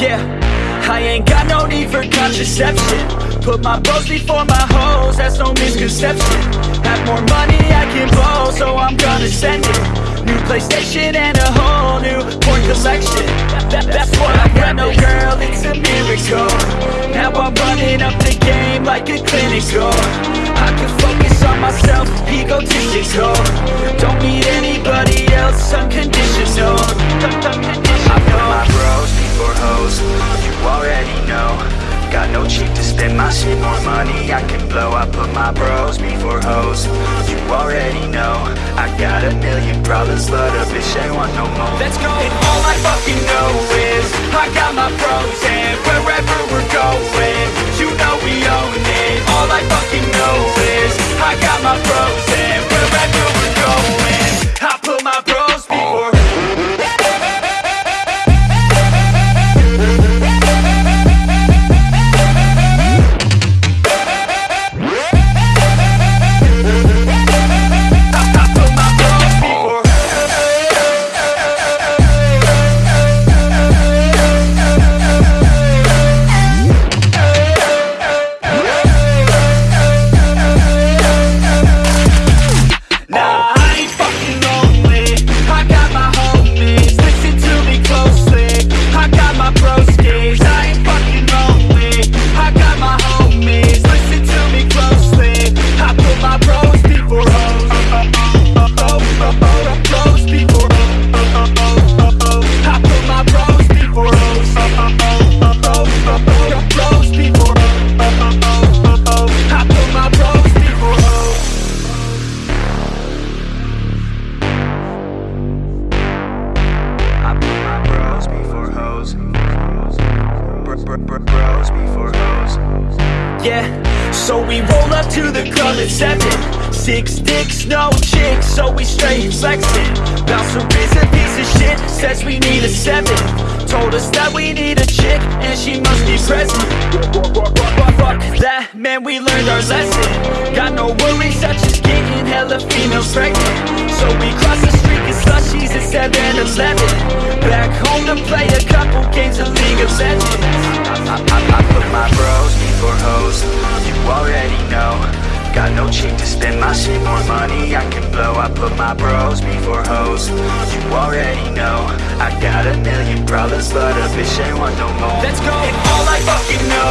Yeah, I ain't got no need for contraception. Put my bros before my hoes, that's no misconception. Have more money I can blow, so I'm gonna send it. New PlayStation and a whole new porn collection. That, That's what I got, no girl, it's a miracle. Now I'm running up the game like a clinical. I can focus on myself, egotistical. Don't need anybody else, unconditional my shit, more money I can blow I put my bros before hoes, you already know I got a million problems, but a bitch ain't want no more Let's go! Bros before hoes. Yeah, so we roll up to the club at seven. Six dicks, no chicks, so we straight flexing. Bouncer is a piece of shit, says we need a seven. Told us that we need a chick, and she must be present. Fuck that, man, we learned our lesson. Got no worries, such as getting hella females pregnant. So we cross the street, get slushies at 7-Eleven. Back home to play a couple games of League of Legends. I, I, I put my bros before hoes, you already know. Got no cheap to spend my shit, more money I can blow. I put my bros before hoes, you already know. I got a million problems, but a bitch ain't want no more. Let's go! And all I fucking know